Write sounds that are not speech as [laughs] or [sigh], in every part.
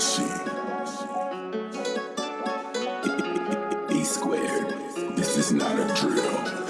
[laughs] E squared. This is not a drill.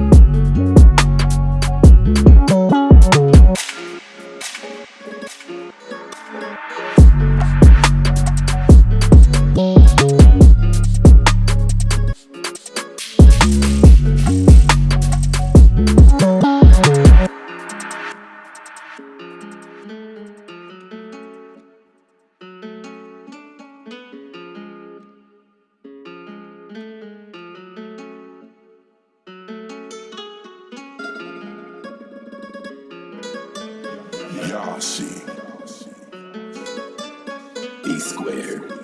Yashi. E squared.